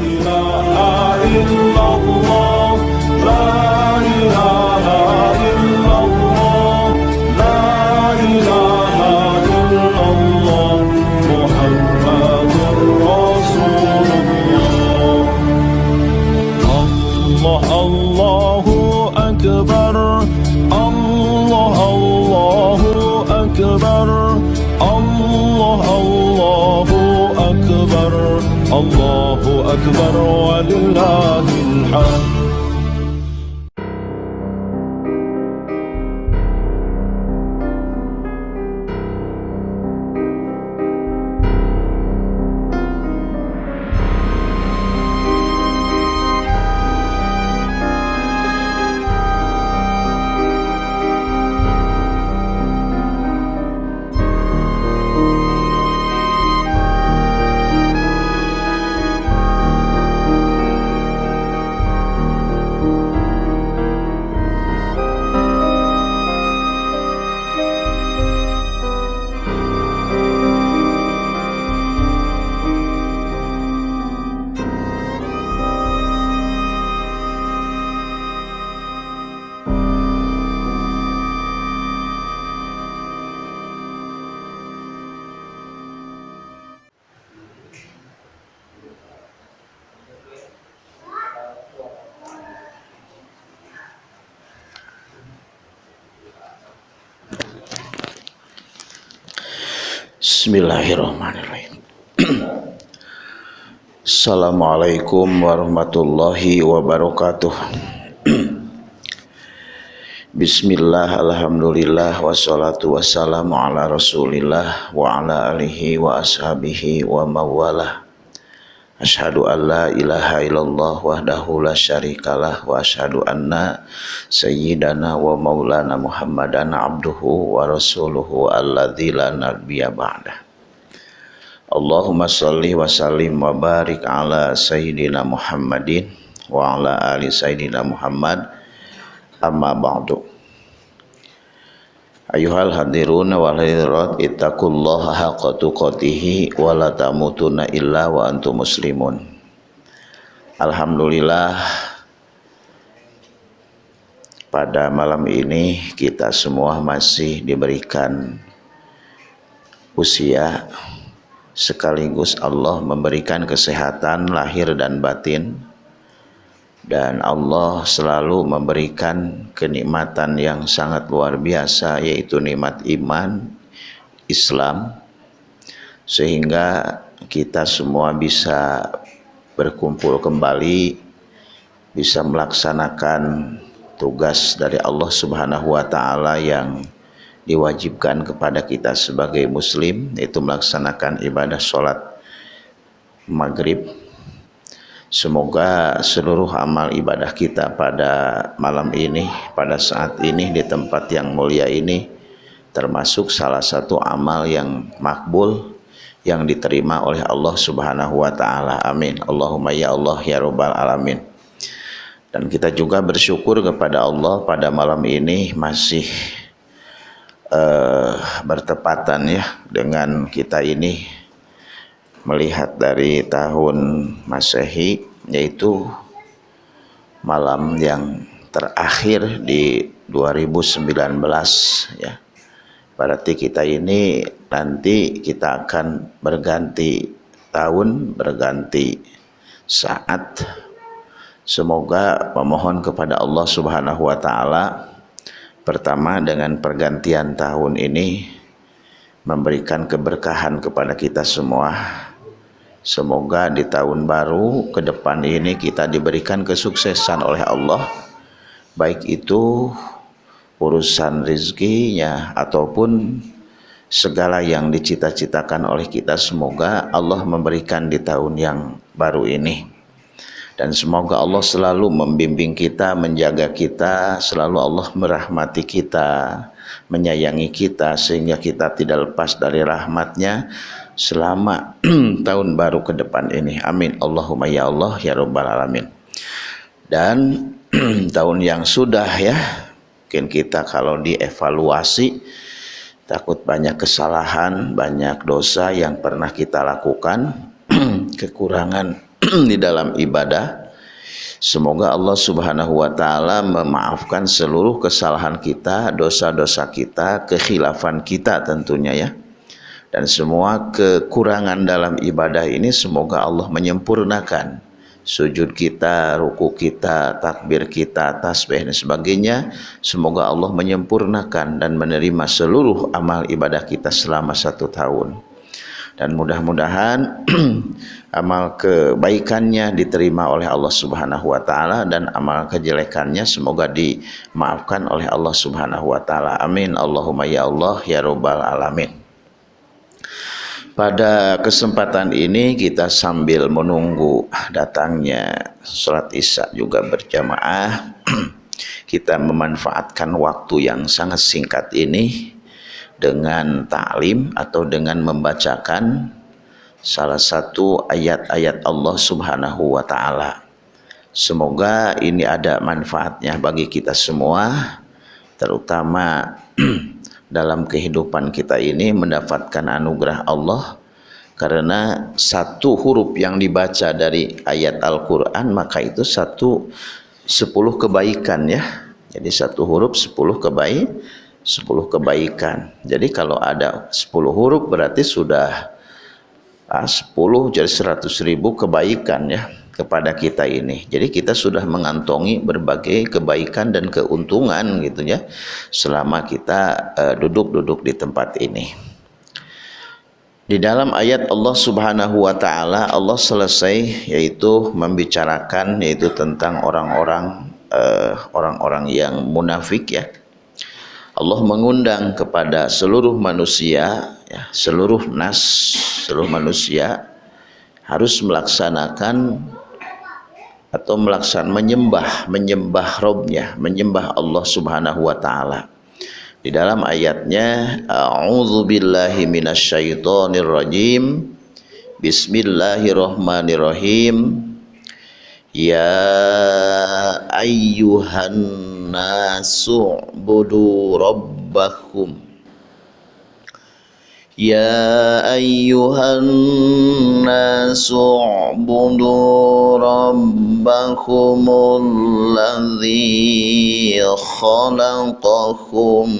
إله إلا الله Bismillahirrahmanirrahim. Assalamualaikum warahmatullahi wabarakatuh. Bismillah, alhamdulillah, wassalatu wassalamu ala rasulillah wa ala alihi wa ashabihi wa mawalah. Ashadu an la ilaha illallah wahdahu la syarikalah wa ashadu anna sayyidana wa maulana muhammadan abduhu wa rasuluhu alladzi la nabiyya ba'dah. Allahumma salli wa sallim wa barik ala sayyidina Muhammadin wa ala ali sayyidina Muhammad amma ba'du. Ayuhal hadirun wal hadirat ittaqullaha haqqa tuqatih wa la tamutunna illa wa antum muslimun. Alhamdulillah pada malam ini kita semua masih diberikan usia sekaligus Allah memberikan kesehatan lahir dan batin dan Allah selalu memberikan kenikmatan yang sangat luar biasa yaitu nikmat iman Islam. Sehingga kita semua bisa berkumpul kembali bisa melaksanakan tugas dari Allah Subhanahu wa taala yang diwajibkan kepada kita sebagai muslim yaitu melaksanakan ibadah sholat maghrib Semoga seluruh amal ibadah kita pada malam ini, pada saat ini di tempat yang mulia ini termasuk salah satu amal yang makbul yang diterima oleh Allah Subhanahu wa taala. Amin. Allahumma ya Allah ya rabbal alamin. Dan kita juga bersyukur kepada Allah pada malam ini masih uh, bertepatan ya dengan kita ini melihat dari tahun Masehi yaitu malam yang terakhir di 2019 ya. Berarti kita ini nanti kita akan berganti tahun, berganti saat. Semoga memohon kepada Allah Subhanahu wa taala pertama dengan pergantian tahun ini memberikan keberkahan kepada kita semua Semoga di tahun baru ke depan ini kita diberikan kesuksesan oleh Allah. Baik itu urusan rezekinya ataupun segala yang dicita-citakan oleh kita semoga Allah memberikan di tahun yang baru ini. Dan semoga Allah selalu membimbing kita menjaga kita selalu Allah merahmati kita menyayangi kita sehingga kita tidak lepas dari rahmatnya selama tahun baru ke depan ini. Amin. Allahumma ya Allah ya Rabbal Alamin. Dan tahun yang sudah ya, mungkin kita kalau dievaluasi takut banyak kesalahan, banyak dosa yang pernah kita lakukan, kekurangan di dalam ibadah. Semoga Allah Subhanahu wa taala memaafkan seluruh kesalahan kita, dosa-dosa kita, kekhilafan kita tentunya ya. Dan semua kekurangan dalam ibadah ini semoga Allah menyempurnakan sujud kita, ruku kita, takbir kita, tasbih dan sebagainya. Semoga Allah menyempurnakan dan menerima seluruh amal ibadah kita selama satu tahun. Dan mudah-mudahan amal kebaikannya diterima oleh Allah Subhanahu wa taala dan amal kejelekannya semoga dimaafkan oleh Allah Subhanahu wa taala. Amin. Allahumma ya Allah ya rabbal alamin. Pada kesempatan ini kita sambil menunggu datangnya sholat isya juga berjamaah kita memanfaatkan waktu yang sangat singkat ini dengan ta'lim atau dengan membacakan salah satu ayat-ayat Allah Subhanahu wa taala. Semoga ini ada manfaatnya bagi kita semua terutama dalam kehidupan kita ini mendapatkan anugerah Allah karena satu huruf yang dibaca dari ayat Al-Quran maka itu satu sepuluh kebaikan ya. Jadi satu huruf sepuluh kebaik sepuluh kebaikan. Jadi kalau ada sepuluh huruf berarti sudah ah, sepuluh jadi seratus ribu kebaikan ya kepada kita ini. Jadi kita sudah mengantongi berbagai kebaikan dan keuntungan gitu ya selama kita eh, duduk-duduk uh, di tempat ini. Di dalam ayat Allah Subhanahu wa taala Allah selesai yaitu membicarakan yaitu tentang orang-orang uh, orang-orang yang munafik ya. Allah mengundang kepada seluruh manusia ya, seluruh nas, seluruh manusia harus melaksanakan atau melaksanakan menyembah menyembah Robnya menyembah Allah Subhanahu wa taala. Di dalam ayatnya a'udzu billahi minasyaitonir rajim. Bismillahirrahmanirrahim. Ya ayyuhan nasu budu rabbakum يا أيها الناس اعبدوا ربكم الذي خلقكم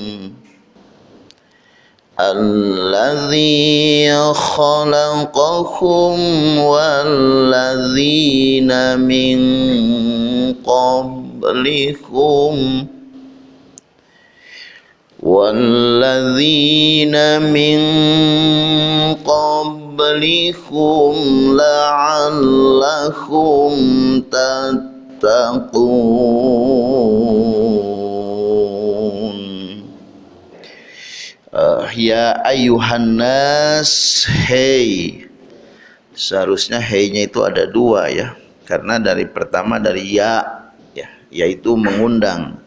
الذي خلقكم والذين من قبلكم. والذين من قبلكم لعلكم تتقون uh, ya ayuhan nas hey seharusnya hey-nya itu ada dua ya karena dari pertama dari ya ya yaitu mengundang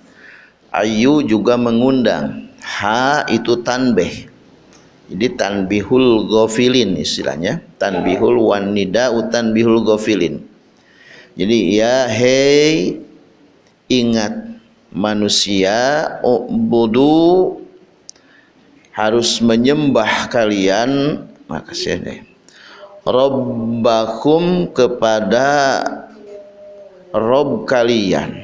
ayu juga mengundang ha itu tanbih. Jadi tanbihul gofilin istilahnya. Tanbihul wanida utanbihul gofilin jadi ya hei ingat manusia ubudu harus menyembah kalian. Makasih deh Robbakum kepada Rob kalian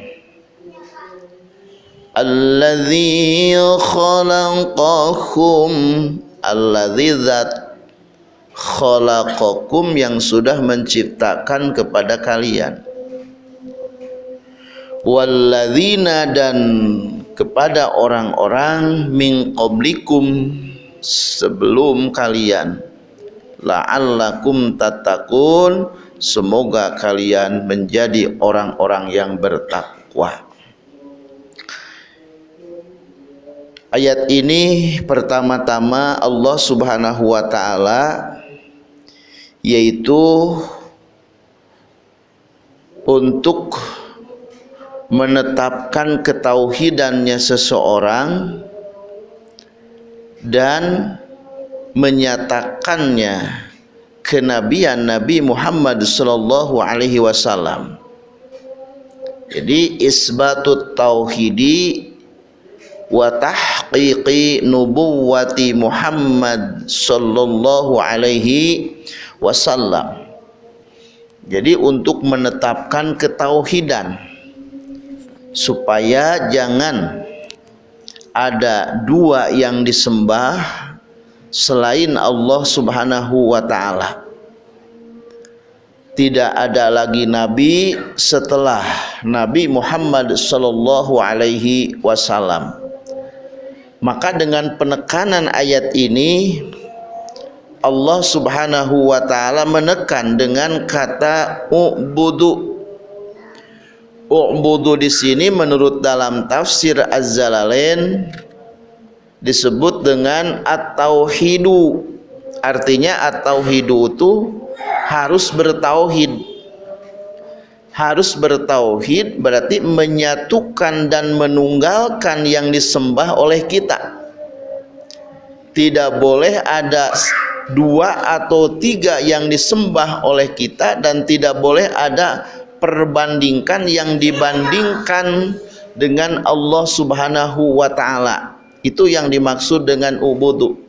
alladzi khalaqakum alladzi zat khalaqakum yang sudah menciptakan kepada kalian. walladzina dan kepada orang-orang min qablikum sebelum kalian. la'allakum tatakun semoga kalian menjadi orang-orang yang bertakwa Ayat ini pertama-tama Allah Subhanahu wa taala yaitu untuk menetapkan ketauhidannya seseorang dan menyatakannya kenabian Nabi Muhammad sallallahu alaihi wasallam. Jadi isbatut tauhidi wa tahqiqi nubuwati Muhammad sallallahu alaihi wasallam. Jadi untuk menetapkan ketauhidan supaya jangan ada dua yang disembah selain Allah Subhanahu wa taala. Tidak ada lagi nabi setelah Nabi Muhammad sallallahu alaihi wasallam. Maka dengan penekanan ayat ini Allah Subhanahu wa taala menekan dengan kata ubudu. Ubudu di sini menurut dalam tafsir Az-Zalalain disebut dengan at-tauhidu. Artinya at-tauhidu itu harus bertauhid. Harus bertauhid berarti menyatukan dan menunggalkan yang disembah oleh kita. Tidak boleh ada dua atau tiga yang disembah oleh kita dan tidak boleh ada perbandingkan yang dibandingkan dengan Allah Subhanahu wa taala. Itu yang dimaksud dengan ubudu.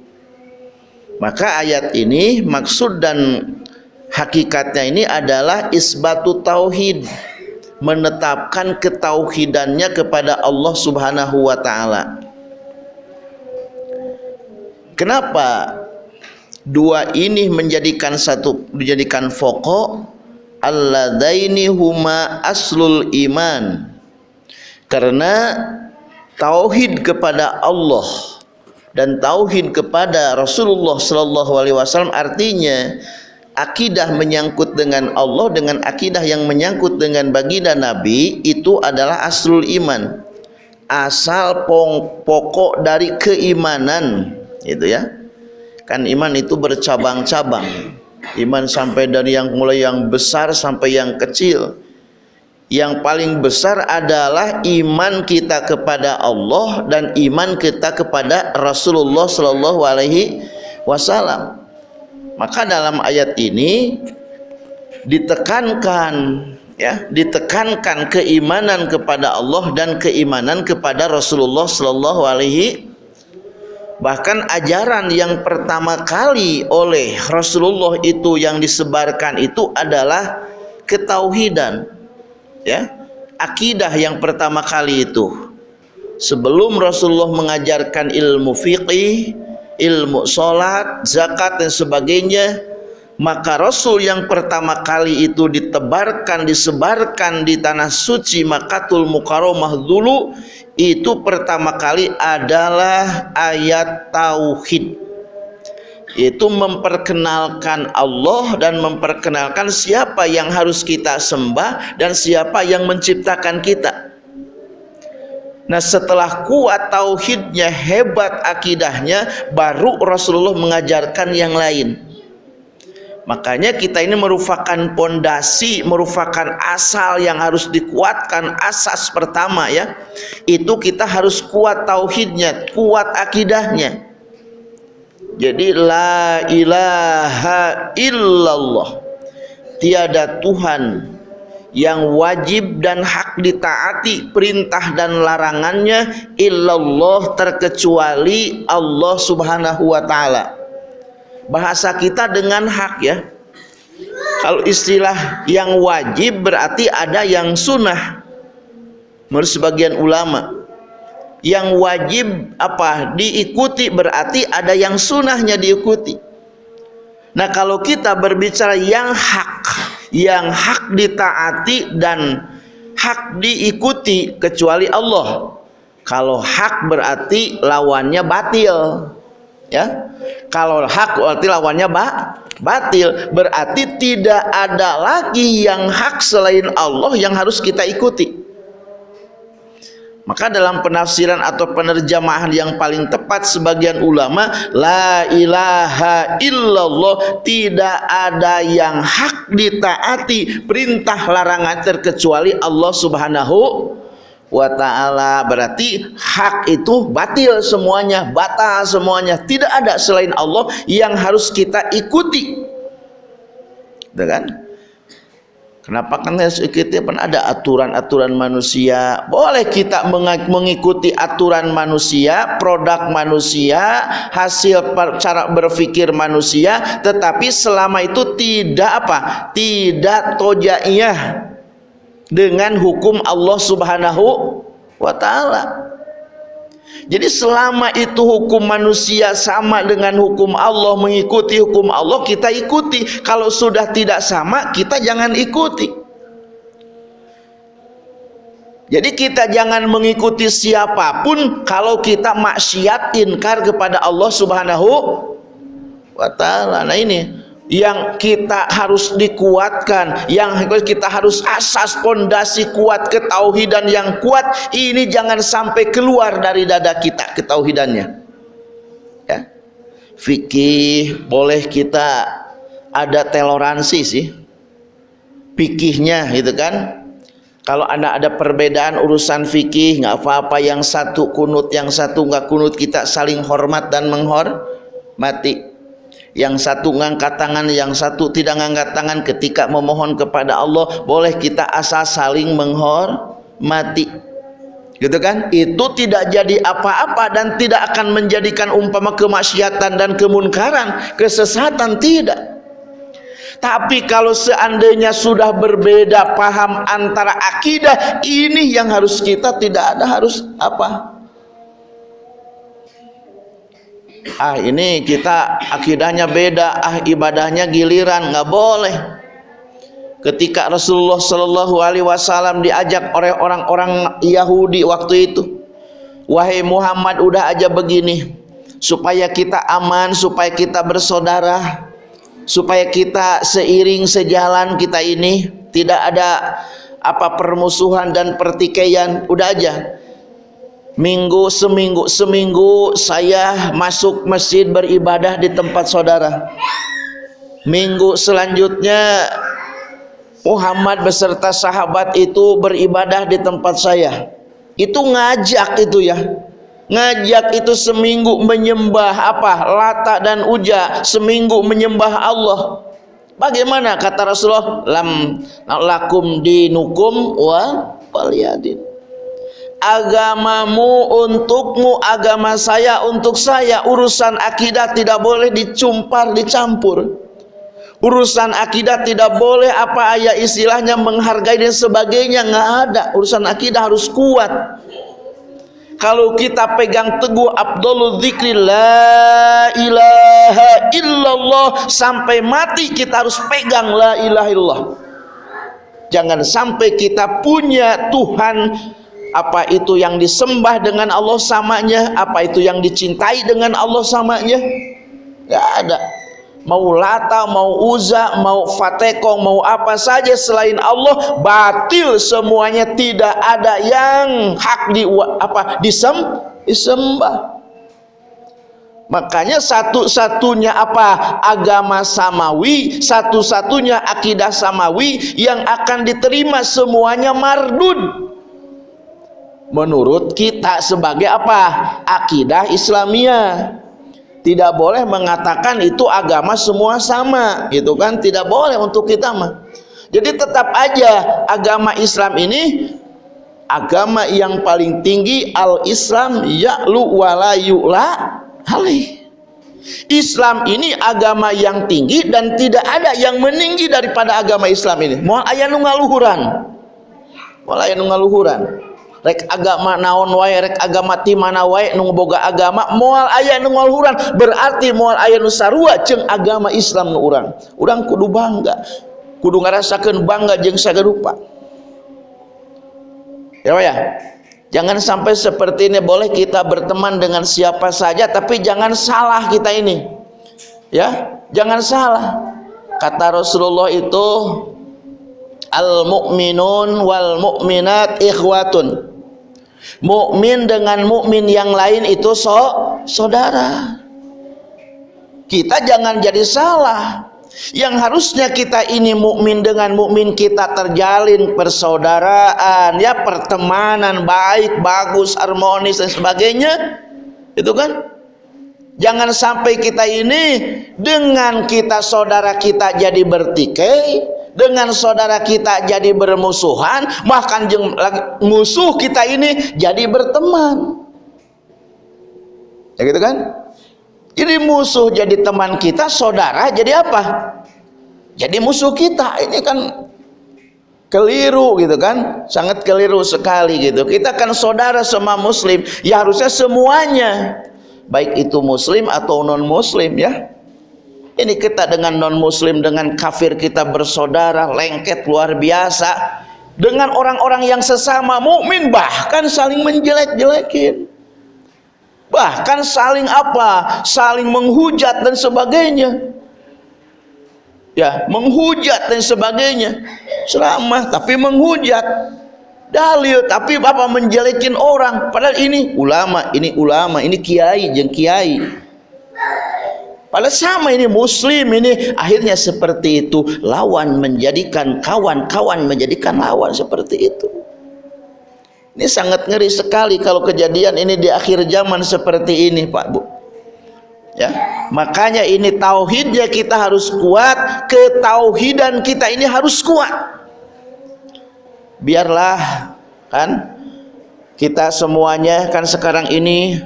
Maka ayat ini maksud dan hakikatnya ini adalah isbatu tauhid, menetapkan ketauhidannya kepada Allah Subhanahu wa taala. Kenapa dua ini menjadikan satu menjadikan pokok alladaini huma aslul iman karena tauhid kepada Allah dan tauhid kepada Rasulullah sallallahu alaihi wasallam artinya akidah menyangkut dengan Allah dengan akidah yang menyangkut dengan baginda Nabi itu adalah aslul iman. Asal pokok dari keimanan itu ya. Kan iman itu bercabang-cabang. Iman sampai dari yang mulai yang besar sampai yang kecil. Yang paling besar adalah iman kita kepada Allah dan iman kita kepada Rasulullah Shallallahu Alaihi Wasallam maka dalam ayat ini ditekankan ya ditekankan keimanan kepada Allah dan keimanan kepada Rasulullah Shallallahu Alaihi Bahkan ajaran yang pertama kali oleh Rasulullah itu yang disebarkan itu adalah ketauhidan. Ya. Akidah yang pertama kali itu. Sebelum Rasulullah mengajarkan ilmu fiqih, ilmu salat, zakat dan sebagainya, maka Rasul yang pertama kali itu ditebarkan, disebarkan di tanah suci Makatul Mukarramah dulu itu pertama kali adalah ayat tauhid. Itu memperkenalkan Allah dan memperkenalkan siapa yang harus kita sembah dan siapa yang menciptakan kita Nah setelah kuat tauhidnya hebat akidahnya baru Rasulullah mengajarkan yang lain Makanya kita ini merupakan pondasi, merupakan asal yang harus dikuatkan. Asas pertama ya, itu kita harus kuat tauhidnya, kuat akidahnya. Jadi la ilaha illallah. Tiada Tuhan yang wajib dan hak ditaati perintah dan larangannya illallah terkecuali Allah Subhanahu wa taala. Bahasa kita dengan hak ya. Kalau istilah yang wajib berarti ada yang sunnah. Menurut sebagian ulama yang wajib apa? Diikuti berarti ada yang sunnahnya diikuti. Nah kalau kita berbicara yang hak yang hak ditaati dan hak diikuti kecuali Allah. Kalau hak berarti lawannya batil ya. Kalau hak berarti lawannya ba batil berarti tidak ada lagi yang hak selain Allah yang harus kita ikuti maka dalam penafsiran atau penerjemahan yang paling tepat sebagian ulama la ilaha illallah tidak ada yang hak ditaati perintah larangan terkecuali Allah Subhanahu wa ta'ala. Berarti hak itu batil semuanya batal semuanya. Tidak ada selain Allah yang harus kita ikuti. Kan Kenapa harus ikuti apa ada aturan-aturan manusia? Boleh kita mengikuti aturan manusia, produk manusia, hasil cara berpikir manusia, tetapi selama itu tidak apa? Tidak tojaiyah dengan hukum Allah Subhanahu wa taala. Jadi selama itu hukum manusia sama dengan hukum Allah mengikuti hukum Allah kita ikuti. Kalau sudah tidak sama kita jangan ikuti. Jadi kita jangan mengikuti siapa pun kalau kita maksiat inkar kepada Allah Subhanahu wa taala. Nah ini yang kita harus dikuatkan, yang kita harus asas pondasi kuat ketauhidan yang kuat, ini jangan sampai keluar dari dada kita ketauhidannya. Ya. Fikih boleh kita ada toleransi sih. Fikihnya gitu kan. Kalau anda ada perbedaan urusan fikih, nggak apa-apa yang satu kunut, yang satu nggak kunut, kita saling hormat dan menghormati yang satu ngangkat tangan yang satu tidak ngangkat tangan ketika memohon kepada Allah boleh kita asal saling menghormati. Gitu kan? Itu tidak jadi apa-apa dan tidak akan menjadikan umpama kemaksiatan dan kemunkaran kesesatan tidak. Tapi kalau seandainya sudah berbeda paham antara akidah ini yang harus kita tidak ada harus apa ah ini kita akidahnya beda. Ah ibadahnya giliran nggak boleh. Ketika Rasulullah Shallallahu Alaihi Wasallam diajak oleh orang-orang Yahudi waktu itu wahai Muhammad udah aja begini supaya kita aman supaya kita bersaudara supaya kita seiring sejalan kita ini tidak ada apa permusuhan dan pertikaian udah aja Minggu seminggu seminggu saya masuk masjid beribadah di tempat saudara. Minggu selanjutnya Muhammad beserta sahabat itu beribadah di tempat saya. Itu ngajak itu ya. Ngajak itu seminggu menyembah apa? Lata dan Uja, seminggu menyembah Allah. Bagaimana kata Rasulullah? Lam lakum dinukum wa waliyadin agamamu untukmu agama saya untuk saya. Urusan akidah tidak boleh dicumpar dicampur. Urusan akidah tidak boleh apa ayat istilahnya menghargai dan sebagainya. Nggak ada. Urusan akidah harus kuat. Kalau kita pegang teguh Abdul Zikri La ilaha illallah Sampai mati kita harus pegang La ilaha illallah. Jangan sampai kita punya Tuhan apa itu yang disembah dengan Allah samanya? Apa itu yang dicintai dengan Allah samanya? Gak ada. Mau lata mau uza mau fatekong mau apa saja selain Allah batil semuanya. Tidak ada yang hak di apa disem disembah. Makanya satu-satunya apa? Agama samawi satu-satunya akidah samawi yang akan diterima semuanya mardud menurut kita sebagai apa? Akidah Islamiyah. Tidak boleh mengatakan itu agama semua sama gitu kan? Tidak boleh untuk kita mah. Jadi tetap aja agama Islam ini agama yang paling tinggi al-Islam ya'lu wala halih Islam ini agama yang tinggi dan tidak ada yang meninggi daripada agama Islam ini. Mau ayah nungaluhuran. Mau ayah nungaluhuran rek agama naon wae rek agama ti mana wae nu boga agama moal aya nu ngaluhuran berarti moal aya nu sarua jeung agama Islam nu urang. Urang kudu bangga. Kudu ngarasakeun bangga jeung sagarupa ya ya jangan sampai seperti ini boleh kita berteman dengan siapa saja tapi jangan salah kita ini. Ya jangan salah. Kata Rasulullah itu al mu'minun wal mu'minat ikhwatun mukmin dengan mukmin yang lain itu so saudara. Kita jangan jadi salah. Yang harusnya kita ini mukmin dengan mukmin kita terjalin persaudaraan ya pertemanan baik bagus harmonis dan sebagainya. Itu kan? Jangan sampai kita ini dengan kita saudara kita jadi bertikai dengan saudara kita jadi bermusuhan bahkan musuh kita ini jadi berteman. Ya gitu kan? Jadi musuh jadi teman kita saudara jadi apa? Jadi musuh kita. Ini kan keliru gitu kan? Sangat keliru sekali gitu. Kita kan saudara sama muslim. Ya harusnya semuanya. Baik itu muslim atau non muslim ya ini kita dengan non muslim dengan kafir kita bersaudara lengket luar biasa. Dengan orang-orang yang sesama mukmin bahkan saling menjelek-jelekin. Bahkan saling apa? Saling menghujat dan sebagainya. Ya menghujat dan sebagainya. Ceramah tapi menghujat. Dalil tapi bapak menjelekin orang. Padahal ini ulama ini ulama ini kiai jeng kiai padahal sama ini muslim ini akhirnya seperti itu lawan menjadikan kawan kawan menjadikan lawan seperti itu ini sangat ngeri sekali kalau kejadian ini di akhir zaman seperti ini Pak Bu. Ya, makanya ini tauhidnya kita harus kuat, ketauhidan kita ini harus kuat. Biarlah kan kita semuanya kan sekarang ini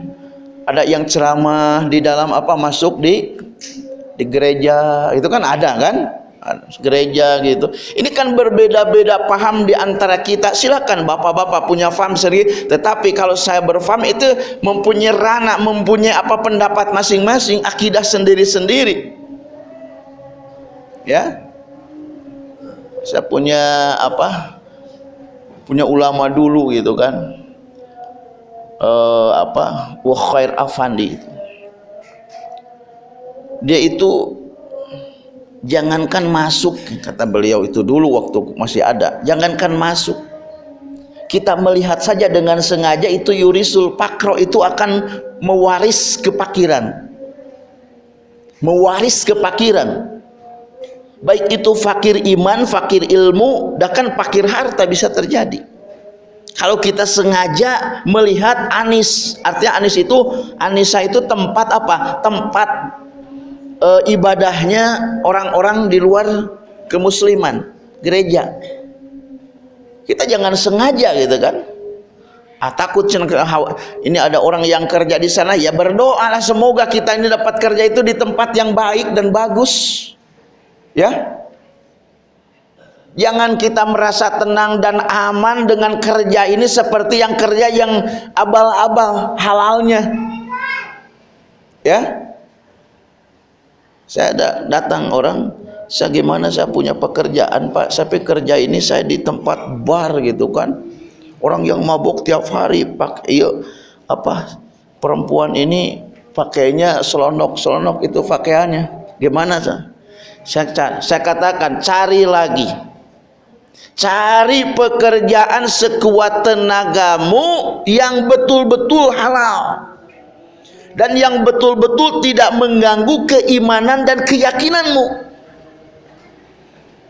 ada yang ceramah di dalam apa masuk di di gereja itu kan ada kan gereja gitu. Ini kan berbeda-beda paham di antara kita. Silakan bapak-bapak punya paham sendiri, tetapi kalau saya berfaham itu mempunyai ranah, mempunyai apa pendapat masing-masing, akidah sendiri-sendiri. Ya. Saya punya apa? Punya ulama dulu gitu kan. Uh, apa? Wa khair afandi. Dia itu jangankan masuk kata beliau itu dulu waktu masih ada jangankan masuk kita melihat saja dengan sengaja itu yurisul pakro itu akan mewaris kepakiran mewaris kepakiran baik itu fakir iman fakir ilmu bahkan fakir harta bisa terjadi kalau kita sengaja melihat anis artinya anis itu anisa itu tempat apa? Tempat e, ibadahnya orang-orang di luar kemusliman gereja. Kita jangan sengaja gitu kan? Ah, takut ini ada orang yang kerja di sana ya berdoalah semoga kita ini dapat kerja itu di tempat yang baik dan bagus. Ya Jangan kita merasa tenang dan aman dengan kerja ini seperti yang kerja yang abal-abal halalnya. Ya? Saya ada datang orang saya gimana saya punya pekerjaan pak? Saya kerja ini saya di tempat bar gitu kan. Orang yang mabuk tiap hari pak iya apa perempuan ini pakainya selonok selonok itu pakaiannya. Gimana saya, saya katakan cari lagi cari pekerjaan sekuat tenagamu yang betul-betul halal. Dan yang betul-betul tidak mengganggu keimanan dan keyakinanmu.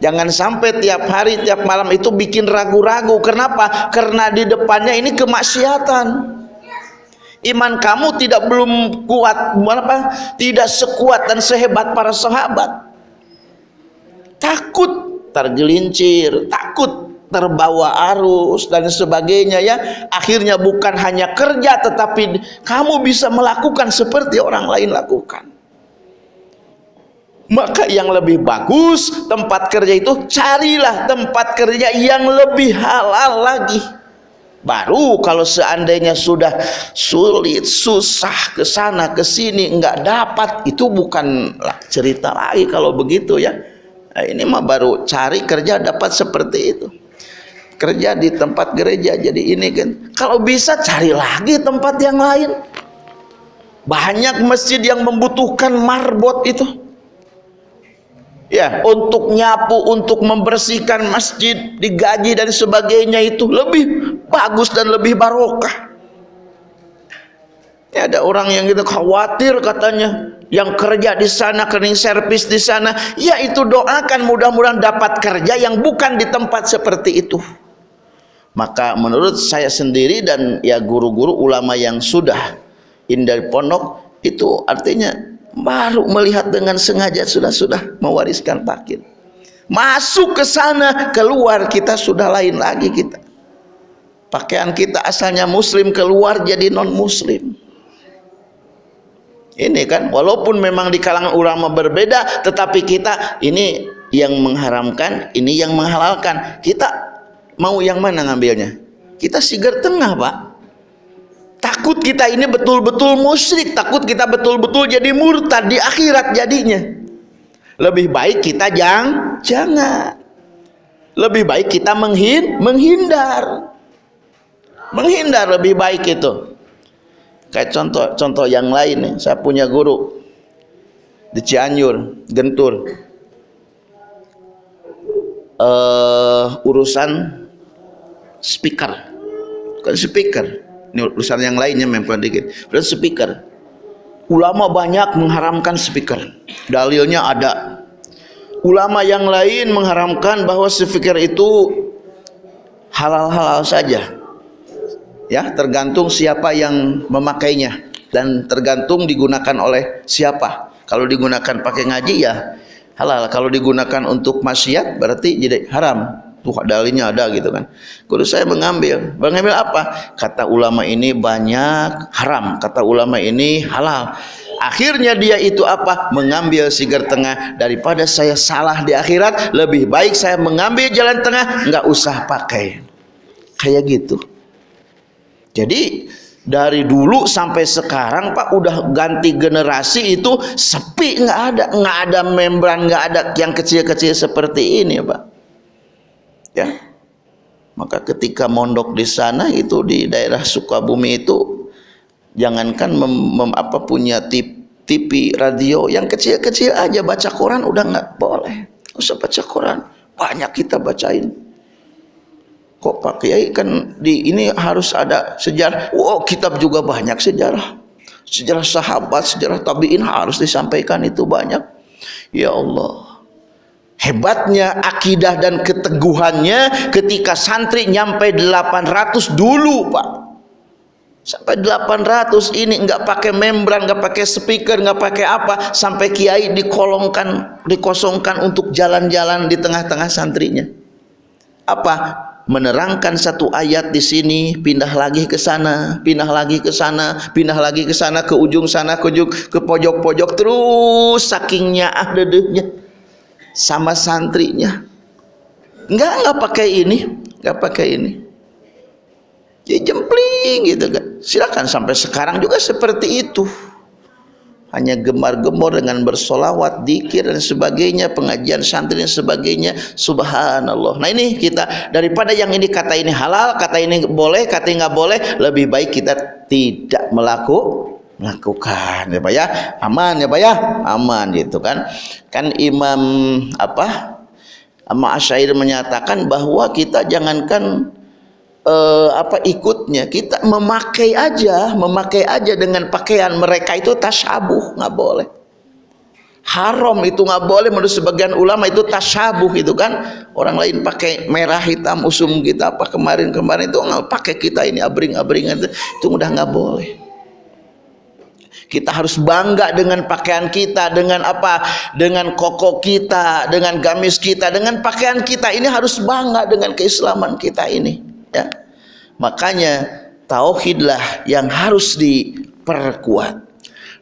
Jangan sampai tiap hari tiap malam itu bikin ragu-ragu. Kenapa? karena di depannya ini kemaksiatan. Iman kamu tidak belum kuat apa? tidak sekuat dan sehebat para sahabat. Takut tergelincir takut terbawa arus dan sebagainya ya. Akhirnya bukan hanya kerja tetapi kamu bisa melakukan seperti orang lain lakukan. Maka yang lebih bagus tempat kerja itu carilah tempat kerja yang lebih halal lagi. Baru kalau seandainya sudah sulit susah ke sana ke sini enggak dapat itu bukan cerita lagi kalau begitu ya nah, ini mah baru cari kerja dapat seperti itu. Kerja di tempat gereja jadi ini kan. Kalau bisa cari lagi tempat yang lain. Banyak masjid yang membutuhkan marbot itu. Ya untuk nyapu untuk membersihkan masjid digaji dan sebagainya itu lebih bagus dan lebih barokah ya ada orang yang gitu khawatir katanya. Yang kerja di sana cleaning service di sana. Ya itu doakan mudah-mudahan dapat kerja yang bukan di tempat seperti itu. Maka menurut saya sendiri dan ya guru-guru ulama yang sudah ini dari pondok itu artinya baru melihat dengan sengaja sudah-sudah mewariskan takir masuk ke sana keluar kita sudah lain lagi kita. Pakaian kita asalnya muslim keluar jadi non muslim ini kan walaupun memang di kalangan ulama berbeda tetapi kita ini yang mengharamkan ini yang menghalalkan kita mau yang mana ngambilnya kita sigar tengah pak takut kita ini betul-betul musyrik takut kita betul-betul jadi murtad di akhirat jadinya lebih baik kita jang, jangan. Lebih baik kita menghin, menghindar. Menghindar lebih baik itu. Kayak contoh-contoh yang lain nih. Saya punya guru di Cianjur, Gentur. Uh, urusan speaker. Bukan speaker. Ini urusan yang lainnya memang dikit. Urusan speaker Ulama banyak mengharamkan speaker. Dalilnya ada. Ulama yang lain mengharamkan bahwa speaker itu halal-halal saja. Ya, tergantung siapa yang memakainya dan tergantung digunakan oleh siapa. Kalau digunakan pakai ngaji ya halal. Kalau digunakan untuk maksiat berarti jadi haram. Tuh dalilnya ada gitu kan. Guru saya mengambil. Mengambil apa? Kata ulama ini banyak haram kata ulama ini halal. Akhirnya dia itu apa? Mengambil sigar tengah. Daripada saya salah di akhirat lebih baik saya mengambil jalan tengah. Nggak usah pakai. Kayak gitu jadi dari dulu sampai sekarang Pak udah ganti generasi itu sepi nggak ada nggak ada membran nggak ada yang kecil-kecil seperti ini Pak. Ya. Maka ketika mondok di sana itu di daerah Sukabumi itu jangankan mem, mem, apa punya tip, TV radio yang kecil-kecil aja baca Quran udah nggak boleh. Usah baca Quran. Banyak kita bacain kok Pak Kiai kan di ini harus ada sejarah wow kitab juga banyak sejarah sejarah sahabat sejarah tabiin harus disampaikan itu banyak ya Allah Hebatnya akidah dan keteguhannya ketika santri nyampe 800 dulu Pak. Sampai 800 ini nggak pakai membran, nggak pakai speaker, nggak pakai apa, sampai kiai dikolongkan, dikosongkan untuk jalan-jalan di tengah-tengah santrinya. Apa? Menerangkan satu ayat di sini, pindah lagi ke sana, pindah lagi ke sana, pindah lagi ke sana, ke ujung sana, ke ujung, ke pojok-pojok terus sakingnya ah dedehnya sama santrinya. Enggak enggak pakai ini enggak pakai ini. Ya jempling gitu kan silakan sampai sekarang juga seperti itu hanya gemar-gemor dengan bersolawat, dikir dan sebagainya, pengajian santri dan sebagainya. Subhanallah. Nah ini kita daripada yang ini kata ini halal, kata ini boleh, kata ini nggak boleh, lebih baik kita tidak melakukan melakukan ya Pak ya aman ya Pak ya aman gitu kan kan Imam apa Amma Asyair menyatakan bahwa kita jangankan eh, apa ikutnya kita memakai aja memakai aja dengan pakaian mereka itu tasyabuh nggak boleh haram itu nggak boleh menurut sebagian ulama itu tasyabuh itu kan orang lain pakai merah hitam usum kita apa kemarin kemarin itu nggak pakai kita ini abring abringan itu, itu udah nggak boleh kita harus bangga dengan pakaian kita, dengan apa? Dengan koko kita, dengan gamis kita, dengan pakaian kita. Ini harus bangga dengan keislaman kita ini, ya. Makanya tauhidlah yang harus diperkuat.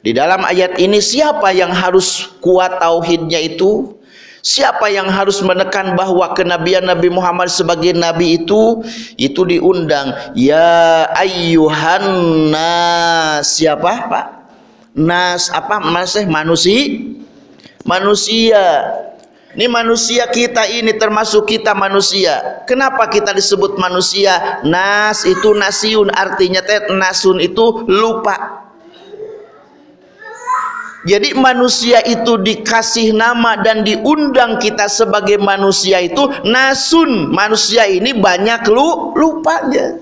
Di dalam ayat ini siapa yang harus kuat tauhidnya itu? Siapa yang harus menekan bahwa kenabian Nabi Muhammad sebagai nabi itu itu diundang ya ayyuhan siapa Pak? nas apa masih manusia manusia ini manusia kita ini termasuk kita manusia. Kenapa kita disebut manusia? Nas itu nasiun artinya teh nasun itu lupa. Jadi manusia itu dikasih nama dan diundang kita sebagai manusia itu nasun. Manusia ini banyak lu lupanya.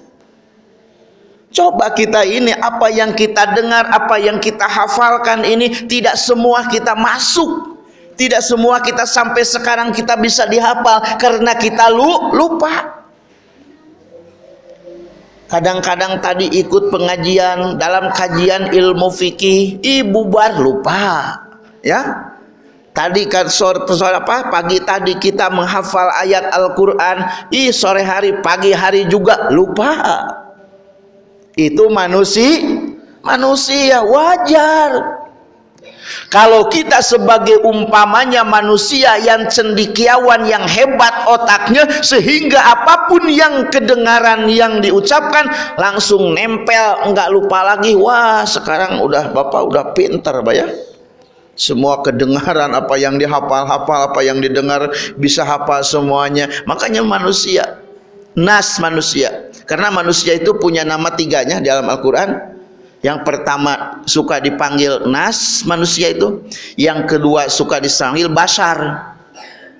Coba kita ini apa yang kita dengar, apa yang kita hafalkan ini tidak semua kita masuk. Tidak semua kita sampai sekarang kita bisa dihafal karena kita lu, lupa. Kadang-kadang tadi ikut pengajian dalam kajian ilmu fikih, ibu bar lupa. Ya. tadi kan sore, sore apa pagi tadi kita menghafal ayat Al-Qur'an ih sore hari pagi hari juga lupa itu manusia manusia wajar kalau kita sebagai umpamanya manusia yang cendikiawan yang hebat otaknya sehingga apa pun yang kedengaran yang diucapkan langsung nempel enggak lupa lagi wah sekarang udah bapak udah pinter ya. Semua kedengaran apa yang dihafal-hafal apa yang didengar bisa hafal semuanya. Makanya manusia nas manusia. Karena manusia itu punya nama tiganya dalam Al-Quran yang pertama suka dipanggil nas manusia itu yang kedua suka dipanggil basar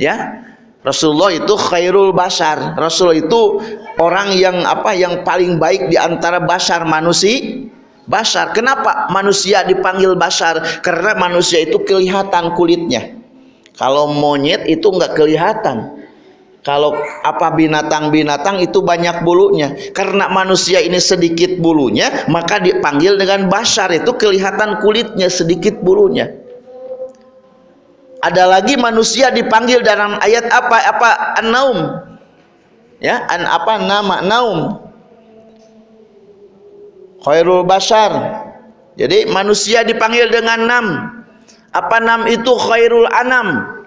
ya Rasulullah itu khairul basar Rasul itu orang yang apa yang paling baik di antara basar manusia. Basar kenapa manusia dipanggil basar karena manusia itu kelihatan kulitnya. Kalau monyet itu enggak kelihatan kalau apa binatang-binatang itu banyak bulunya. Karena manusia ini sedikit bulunya maka dipanggil dengan basar. Itu kelihatan kulitnya sedikit bulunya. Ada lagi manusia dipanggil dalam ayat apa? Apa? An-naum. Ya an apa? Nama naum. Khairul basar. Jadi manusia dipanggil dengan nam. Apa nam itu? Khairul anam.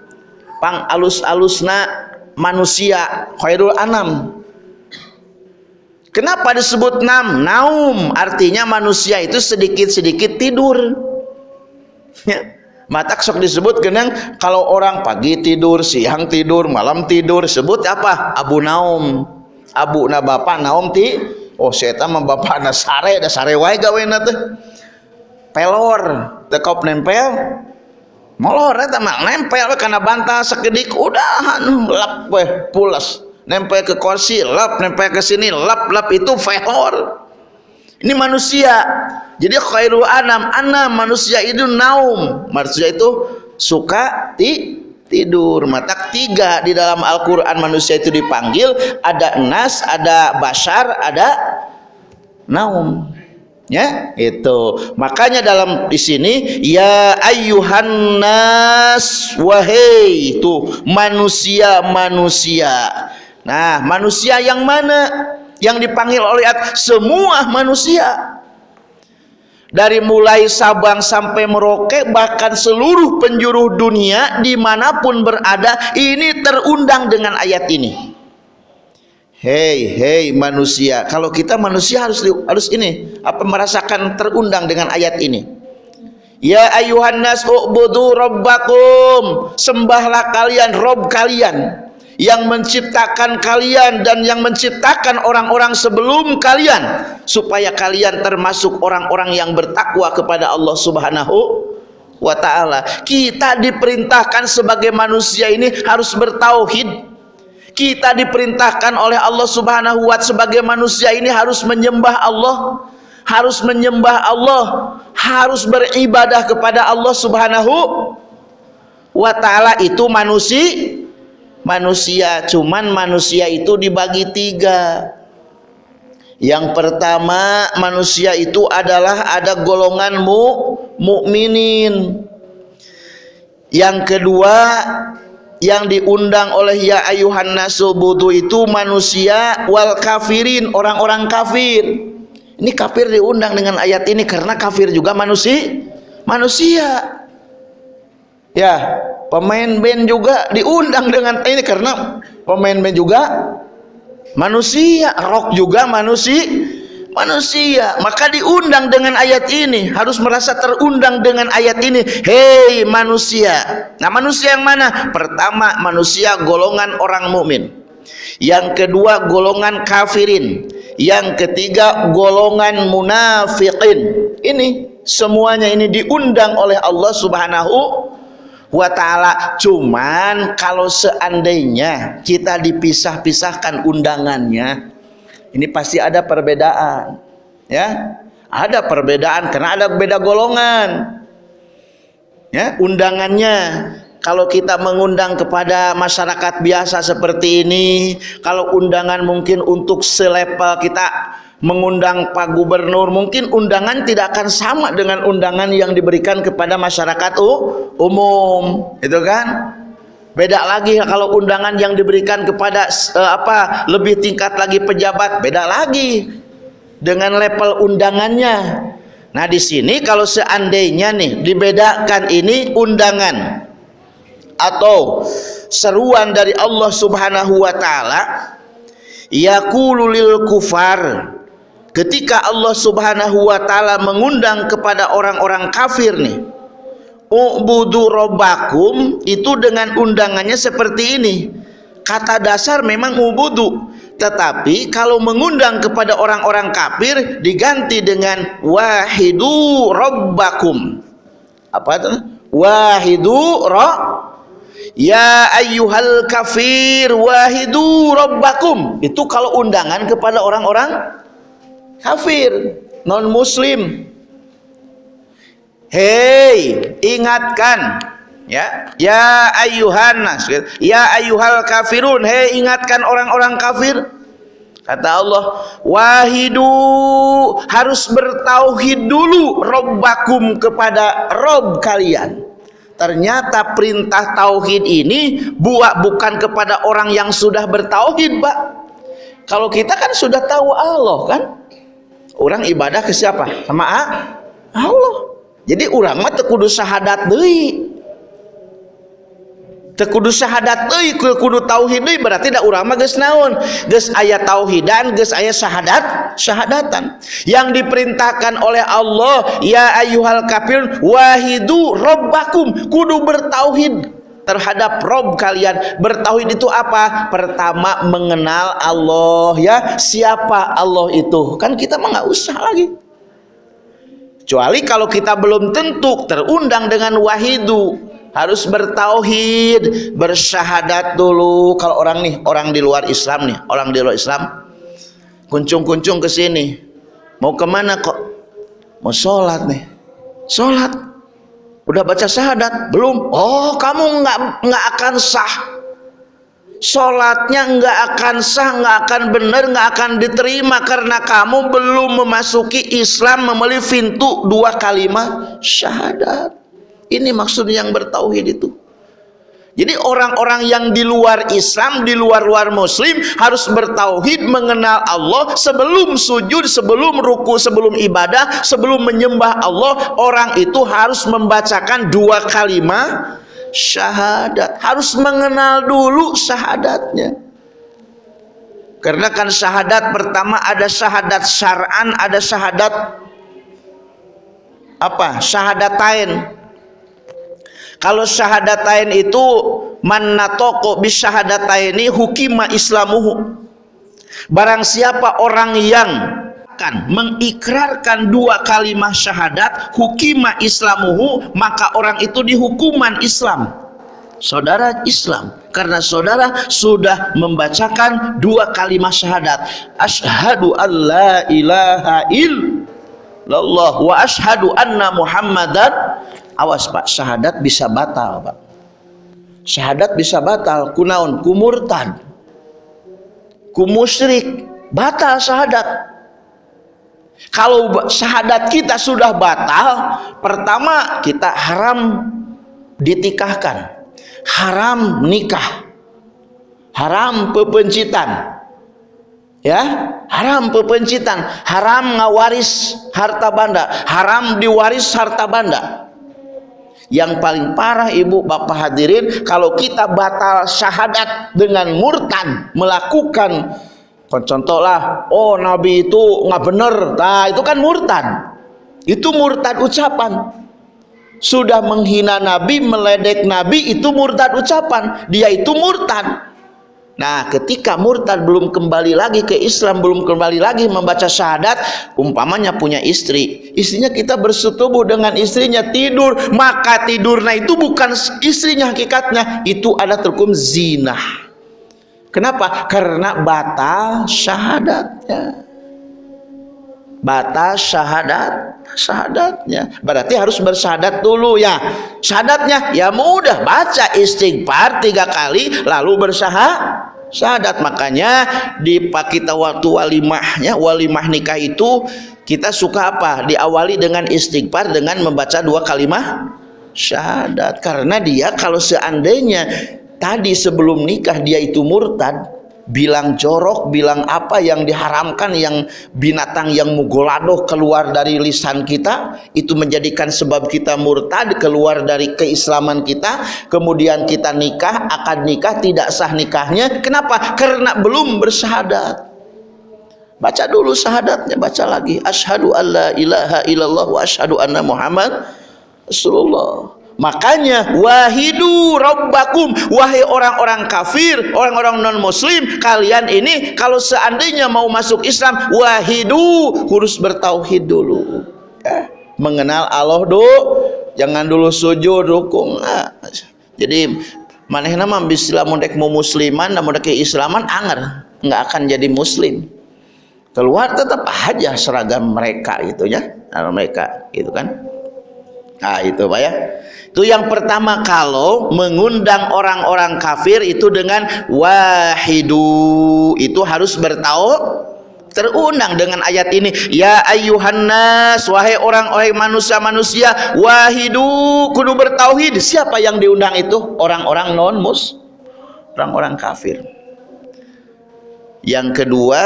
Pang alus-alusna manusia khairul anam. Kenapa disebut nam? Naum artinya manusia itu sedikit-sedikit tidur. Ya mata sok disebut genang kalau orang pagi tidur siang tidur malam tidur sebut apa? Abu naum. Abu na bapak naum ti oh setan mah bapak na sare da sare wae gawena teh. Pelor tekop nempel molor eta mah nempel karena bantal sekedik udah anu lap we pulas nempel ke kursi lap nempel ke sini lap lap itu velor ini manusia. Jadi khairul anam anam manusia itu naum. Manusia itu suka ti tidur. Mata tiga di dalam Al-Quran manusia itu dipanggil ada nas ada basar ada naum ya itu. Makanya dalam di sini ya ayyuhan nas wahai itu manusia manusia nah manusia yang mana? Yang dipanggil oleh semua manusia. Dari mulai Sabang sampai Merauke bahkan seluruh penjuru dunia di mana pun berada ini terundang dengan ayat ini Hei, hei manusia. Kalau kita manusia harus harus ini apa merasakan terundang dengan ayat ini. Ya ayuhan nas ubudu rabbakum. Sembahlah kalian rob kalian yang menciptakan kalian dan yang menciptakan orang-orang sebelum kalian supaya kalian termasuk orang-orang yang bertakwa kepada Allah Subhanahu wa taala. Kita diperintahkan sebagai manusia ini harus bertauhid kita diperintahkan oleh Allah Subhanahu wa sebagai manusia ini harus menyembah Allah harus menyembah Allah harus beribadah kepada Allah Subhanahu wa taala. Itu manusia manusia. Cuman manusia itu dibagi tiga. Yang pertama manusia itu adalah ada golongan mu mukminin. Yang kedua yang diundang oleh ya ayuhan nasu budu itu manusia wal kafirin orang-orang kafir. Ini kafir diundang dengan ayat ini karena kafir juga manusia manusia. Ya pemain band juga diundang dengan ini karena pemain band juga manusia rock juga manusia manusia. Maka diundang dengan ayat ini. Harus merasa terundang dengan ayat ini. Hei manusia. Nah manusia yang mana? Pertama manusia golongan orang mukmin. Yang kedua golongan kafirin. Yang ketiga golongan munafikin ini semuanya ini diundang oleh Allah subhanahu wa ta'ala. Cuman kalau seandainya kita dipisah-pisahkan undangannya ini pasti ada perbedaan ya ada perbedaan karena ada beda golongan ya undangannya kalau kita mengundang kepada masyarakat biasa seperti ini, kalau undangan mungkin untuk selevel kita mengundang Pak Gubernur, mungkin undangan tidak akan sama dengan undangan yang diberikan kepada masyarakat umum, itu kan? Beda lagi kalau undangan yang diberikan kepada uh, apa lebih tingkat lagi pejabat, beda lagi dengan level undangannya. Nah, di sini kalau seandainya nih dibedakan ini undangan atau seruan dari Allah Subhanahu wa taala yaqulu lil kufar ketika Allah Subhanahu wa taala mengundang kepada orang-orang kafir nih ubudu robbakum itu dengan undangannya seperti ini. Kata dasar memang ubudu. Tetapi kalau mengundang kepada orang-orang kafir diganti dengan wahidu robbakum apa itu? Wahidu ro ya ayyuhal kafir wahidu robbakum itu kalau undangan kepada orang-orang kafir non muslim Hei, ingatkan ya. Ya ayuhan nas, ya ayuhal kafirun. Hei, ingatkan orang-orang kafir. Kata Allah, wahidu harus bertauhid dulu robbakum kepada rob kalian. Ternyata perintah tauhid ini buat bukan kepada orang yang sudah bertauhid, Pak. Kalau kita kan sudah tahu Allah kan? Orang ibadah ke siapa? Sama Allah jadi orang mah tekudu syahadat deui. Tekudu syahadat deui kudu tauhid deui berarti da urang mah geus naon? Geus aya tauhidan geus aya syahadat syahadatan. Yang diperintahkan oleh Allah ya ayyuhal kafir wahidu rabbakum. Kudu bertauhid terhadap Rob kalian. Bertauhid itu apa? Pertama mengenal Allah ya. Siapa Allah itu? Kan kita mah nggak usah lagi kecuali kalau kita belum tentu terundang dengan wahidu. Harus bertauhid bersyahadat dulu. Kalau orang nih orang di luar Islam nih orang di luar Islam kuncung-kuncung ke sini. Mau ke mana kok? Mau sholat nih. Sholat. Udah baca syahadat? Belum. Oh kamu nggak nggak akan sah sholatnya nggak akan sah, nggak akan benar, nggak akan diterima karena kamu belum memasuki Islam memenuhi pintu dua kalimat syahadat. Ini maksud yang bertauhid itu. Jadi orang-orang yang di luar Islam, di luar-luar Muslim harus bertauhid mengenal Allah sebelum sujud, sebelum ruku, sebelum ibadah, sebelum menyembah Allah. Orang itu harus membacakan dua kalimat syahadat. Harus mengenal dulu syahadatnya. Karena kan syahadat pertama ada syahadat syar'an ada syahadat apa? Syahadatain. Kalau syahadatain itu mannatoko bisyahadataini hukima islamuhu. Barang siapa orang yang mengikrarkan mengikrarkan dua kalimat syahadat hukima islamuhu maka orang itu dihukuman Islam. Saudara Islam karena saudara sudah membacakan dua kalimat syahadat. Asyhadu an la ilaha illallah wa asyhadu anna muhammadan. Awas pak syahadat bisa batal pak. Syahadat bisa batal kunaun kumurtad kumusyrik batal syahadat kalau syahadat kita sudah batal pertama kita haram ditikahkan. Haram nikah. Haram pepencitan. Ya haram pepencitan. Haram ngawaris harta banda. Haram diwaris harta banda. Yang paling parah ibu bapak hadirin kalau kita batal syahadat dengan murtad melakukan contohlah oh nabi itu nggak bener. Nah itu kan murtad. Itu murtad ucapan. Sudah menghina nabi meledek nabi itu murtad ucapan. Dia itu murtad. Nah, ketika murtad belum kembali lagi ke Islam, belum kembali lagi membaca syahadat, umpamanya punya istri, istrinya kita bersetubuh dengan istrinya tidur, maka tidurnya itu bukan istrinya hakikatnya, itu ada terkum zina. Kenapa? Karena batal syahadatnya. batas syahadat syahadatnya. Berarti harus bersyahadat dulu ya. Syahadatnya ya mudah. Baca istighfar tiga kali lalu bersyahadat syahadat. Makanya di kita waktu walimahnya walimah nikah itu kita suka apa? Diawali dengan istighfar dengan membaca dua kalimat syahadat. Karena dia kalau seandainya tadi sebelum nikah dia itu murtad bilang jorok, bilang apa yang diharamkan, yang binatang yang mugolado keluar dari lisan kita, itu menjadikan sebab kita murtad, keluar dari keislaman kita, kemudian kita nikah, akan nikah, tidak sah nikahnya. Kenapa? Karena belum bersyahadat. Baca dulu syahadatnya, baca lagi. Ashadu an la ilaha illallah wa ashadu anna Muhammad Rasulullah. Makanya wahidu rabbakum wahai orang-orang kafir, orang-orang non muslim, kalian ini kalau seandainya mau masuk Islam wahidu harus bertauhid dulu. Ya. Mengenal Allah dulu, jangan dulu sujud rukun. Nah, jadi manehna mah bisa lamun dek mau musliman namun dek islaman anger, nggak akan jadi muslim. Keluar tetap aja seragam mereka itu ya, mereka itu kan. Nah, itu Pak ya. Itu yang pertama kalau mengundang orang-orang kafir itu dengan wahidu. Itu harus bertau terundang dengan ayat ini. Ya ayuhan nas wahai orang-orang manusia-manusia wahidu kudu bertauhid. Siapa yang diundang itu? Orang-orang non mus orang-orang kafir. Yang kedua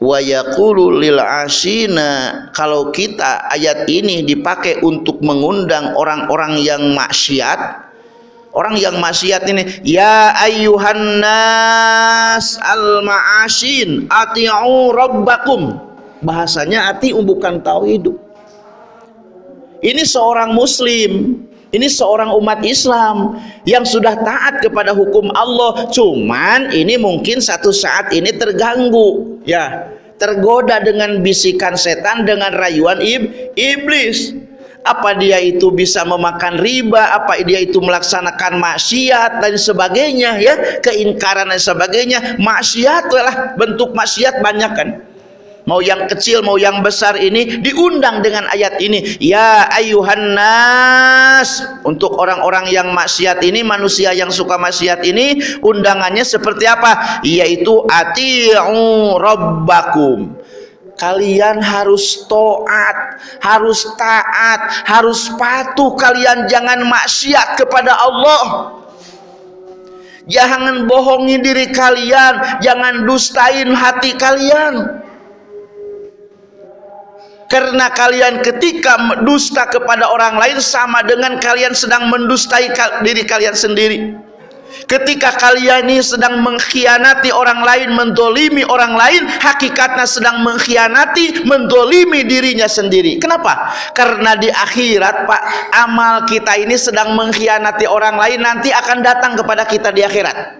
wa yaqulu lil asina kalau kita ayat ini dipakai untuk mengundang orang-orang yang maksiat orang yang maksiat ini ya ayyuhan nas al ma'asin ati'u rabbakum. Bahasanya ati bukan tahu hidup ini seorang muslim ini seorang umat Islam yang sudah taat kepada hukum Allah. Cuman ini mungkin satu saat ini terganggu, ya, tergoda dengan bisikan setan, dengan rayuan ib iblis. Apa dia itu bisa memakan riba, apa dia itu melaksanakan maksiat dan sebagainya, ya, keingkaran dan sebagainya. Maksiat lah bentuk maksiat banyak kan mau yang kecil mau yang besar ini diundang dengan ayat ini. Ya ayuhan nas. Untuk orang-orang yang maksiat ini manusia yang suka maksiat ini undangannya seperti apa? Yaitu ati'u rabbakum. Kalian harus taat, harus taat, harus patuh kalian jangan maksiat kepada Allah. Jangan bohongi diri kalian, jangan dustain hati kalian karena kalian ketika dusta kepada orang lain sama dengan kalian sedang mendustai diri kalian sendiri. Ketika kalian ini sedang mengkhianati orang lain mendolimi orang lain hakikatnya sedang mengkhianati mendolimi dirinya sendiri. Kenapa? karena di akhirat pak amal kita ini sedang mengkhianati orang lain nanti akan datang kepada kita di akhirat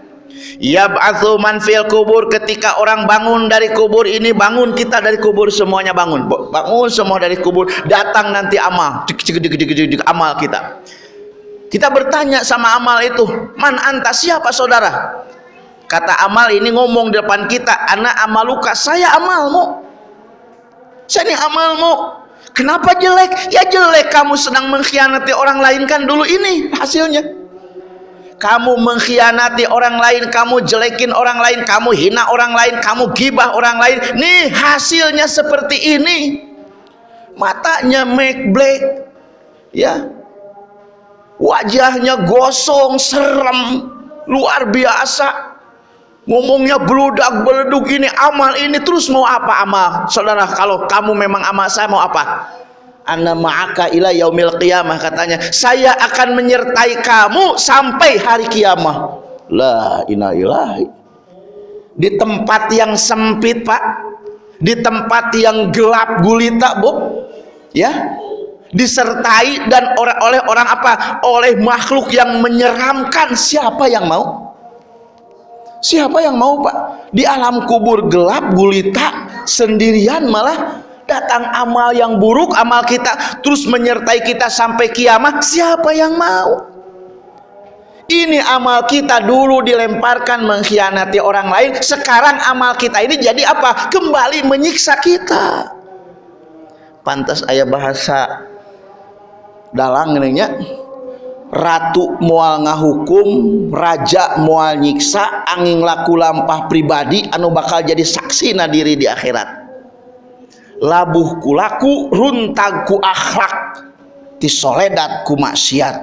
Yab'atsu man fil kubur ketika orang bangun dari kubur ini bangun kita dari kubur semuanya bangun. Bangun semua dari kubur, datang nanti amal. amal kita. Kita bertanya sama amal itu, "Man anta siapa saudara?" Kata amal ini ngomong di depan kita, "Anak amaluka, saya amalmu." Saya ini amalmu. Kenapa jelek? Ya jelek kamu sedang mengkhianati orang lain kan dulu ini hasilnya kamu mengkhianati orang lain, kamu jelekin orang lain, kamu hina orang lain, kamu gibah orang lain. Nih hasilnya seperti ini. Matanya make black. Ya. Wajahnya gosong, serem, luar biasa. Ngomongnya beludak beleduk ini amal ini terus mau apa amal? Saudara, kalau kamu memang amal saya mau apa? Anna ma'aka ila yaumil qiyamah katanya. Saya akan menyertai kamu sampai hari kiamah. La ilahi. Di tempat yang sempit pak. Di tempat yang gelap gulita bu. Ya. Disertai dan oleh oleh orang apa? Oleh makhluk yang menyeramkan. Siapa yang mau? Siapa yang mau pak? Di alam kubur gelap gulita sendirian malah datang amal yang buruk amal kita terus menyertai kita sampai kiamat siapa yang mau? Ini amal kita dulu dilemparkan mengkhianati orang lain sekarang amal kita ini jadi apa? Kembali menyiksa kita. Pantas ayah bahasa dalang nya ratu mual ngahukum raja mual nyiksa angin laku lampah pribadi anu bakal jadi saksi nadiri di akhirat labuh kulaku runtag ku akhlak. Tisoledat ku maksiat.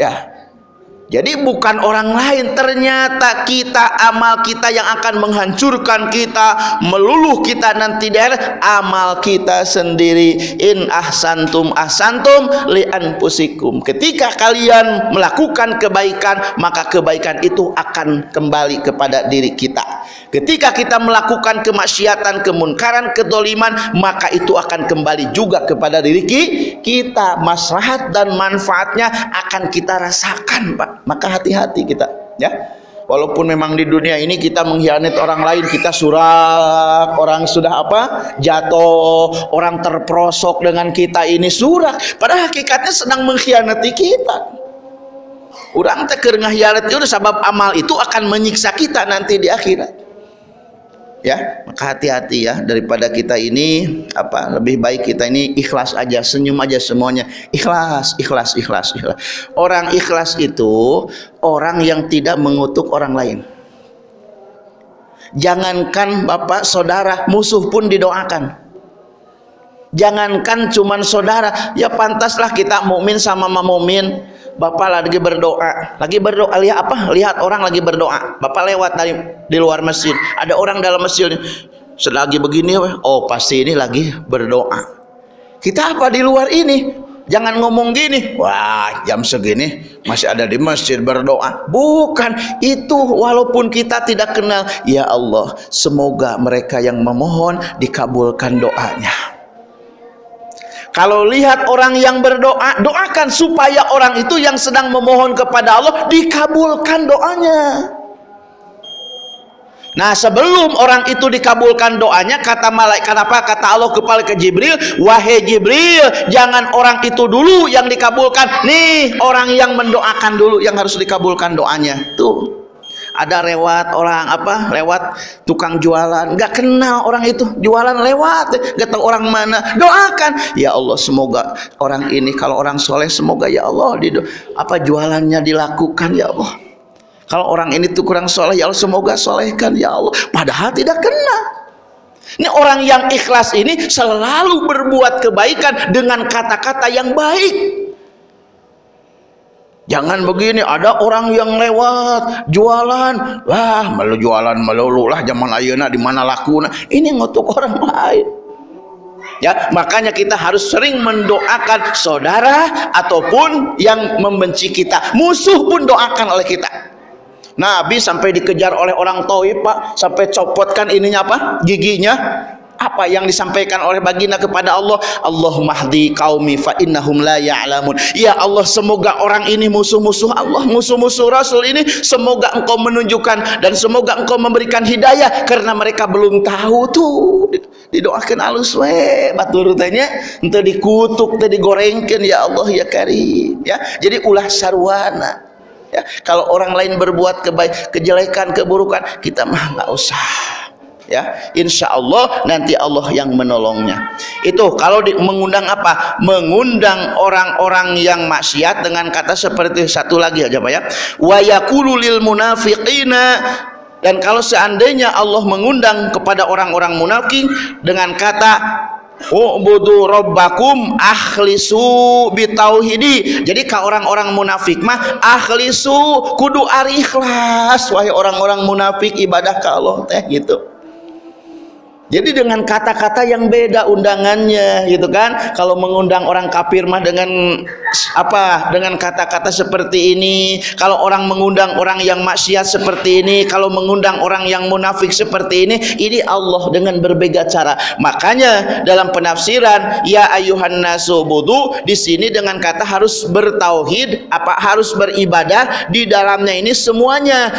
Ya jadi bukan orang lain ternyata kita amal kita yang akan menghancurkan kita meluluh kita nanti daerah amal kita sendiri. In ahsantum ahsantum li anfusikum. Ketika kalian melakukan kebaikan maka kebaikan itu akan kembali kepada diri kita. Ketika kita melakukan kemaksiatan kemunkaran kedoliman maka itu akan kembali juga kepada diri kita. Maslahat dan manfaatnya akan kita rasakan Pak maka hati-hati kita ya. Walaupun memang di dunia ini kita mengkhianati orang lain kita surak orang sudah apa jatuh orang terprosok dengan kita ini surak. Pada hakikatnya sedang mengkhianati kita. Orang teker nghianat itu sebab amal itu akan menyiksa kita nanti di akhirat ya maka hati-hati ya daripada kita ini apa lebih baik kita ini ikhlas aja senyum aja semuanya. Ikhlas ikhlas ikhlas ikhlas. Orang ikhlas itu orang yang tidak mengutuk orang lain. Jangankan bapak saudara musuh pun didoakan jangankan cuman saudara ya pantaslah kita mukmin sama mukmin Bapak lagi berdoa, lagi berdoa lihat apa? Lihat orang lagi berdoa. Bapak lewat dari di luar masjid, ada orang dalam masjid. Selagi begini, oh pasti ini lagi berdoa. Kita apa di luar ini? Jangan ngomong gini, wah jam segini masih ada di masjid berdoa. Bukan, itu walaupun kita tidak kenal. Ya Allah, semoga mereka yang memohon dikabulkan doanya. Kalau lihat orang yang berdoa, doakan supaya orang itu yang sedang memohon kepada Allah dikabulkan doanya. Nah sebelum orang itu dikabulkan doanya kata malaikat apa? Kata Allah kepada ke Jibril wahai Jibril jangan orang itu dulu yang dikabulkan. Nih orang yang mendoakan dulu yang harus dikabulkan doanya. Tuh ada lewat orang apa lewat tukang jualan. Nggak kenal orang itu. Jualan lewat. Nggak tahu orang mana. Doakan. Ya Allah semoga orang ini kalau orang soleh semoga ya Allah di apa jualannya dilakukan ya Allah. Kalau orang ini tuh kurang soleh ya Allah semoga solehkan ya Allah. Padahal tidak kenal. Ini orang yang ikhlas ini selalu berbuat kebaikan dengan kata-kata yang baik Jangan begini, ada orang yang lewat jualan, wah malu jualan melulu lah zaman ayeuna di mana lakuna. Ini ngutuk orang lain. Ya, makanya kita harus sering mendoakan saudara ataupun yang membenci kita. Musuh pun doakan oleh kita. Nabi sampai dikejar oleh orang Taif, Pak, sampai copotkan ininya apa? giginya apa yang disampaikan oleh baginda kepada Allah? Allahumma hdi qaumi fa innahum la ya'lamun. Ya Allah semoga orang ini musuh-musuh Allah musuh-musuh Rasul ini semoga engkau menunjukkan dan semoga engkau memberikan hidayah karena mereka belum tahu tuh. Didoakan alus we batur tanya ente dikutuk teh digorengkeun ya Allah ya karim ya. Jadi ulah sarwana ya. Kalau orang lain berbuat kebaik kejelekan keburukan kita mah nggak usah ya. Insya Allah nanti Allah yang menolongnya. Itu kalau di, mengundang apa? Mengundang orang-orang yang maksiat dengan kata seperti satu lagi aja Pak ya. Wa yaqulu lil munafiqina. Dan kalau seandainya Allah mengundang kepada orang-orang munafik dengan kata Ubudu rabbakum akhlisu bitauhidi. Jadi ka orang-orang munafik mah akhlisu kudu ari ikhlas. Wahai orang-orang munafik ibadah ka Allah teh gitu. Jadi dengan kata-kata yang beda undangannya gitu kan. Kalau mengundang orang kafir mah dengan apa? Dengan kata-kata seperti ini. Kalau orang mengundang orang yang maksiat seperti ini, kalau mengundang orang yang munafik seperti ini, ini Allah dengan berbeda cara. Makanya dalam penafsiran ya ayuhan nasu budu di sini dengan kata harus bertauhid, apa harus beribadah di dalamnya ini semuanya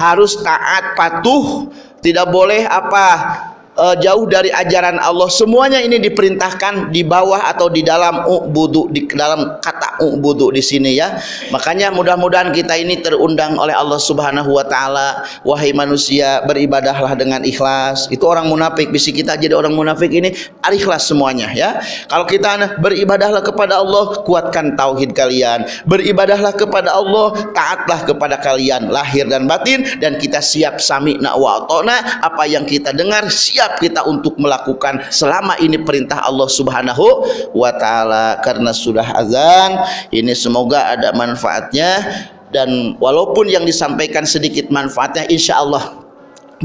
harus taat patuh, tidak boleh apa uh, jauh dari ajaran Allah. Semuanya ini diperintahkan di bawah atau di dalam ubudu di dalam kata ubudu di sini ya. Makanya mudah-mudahan kita ini terundang oleh Allah Subhanahu wa taala. Wahai manusia beribadahlah dengan ikhlas. Itu orang munafik bisi kita jadi orang munafik ini ikhlas semuanya ya. Kalau kita beribadahlah kepada Allah kuatkan tauhid kalian. Beribadahlah kepada Allah taatlah kepada kalian lahir dan batin. Dan kita siap sami wa apa yang kita dengar siap kita untuk melakukan selama ini perintah Allah Subhanahu wa taala. Karena sudah azan ini semoga ada manfaatnya. Dan walaupun yang disampaikan sedikit manfaatnya insya Allah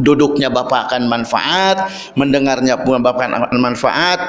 duduknya Bapak akan manfaat mendengarnya pun Bapak akan manfaat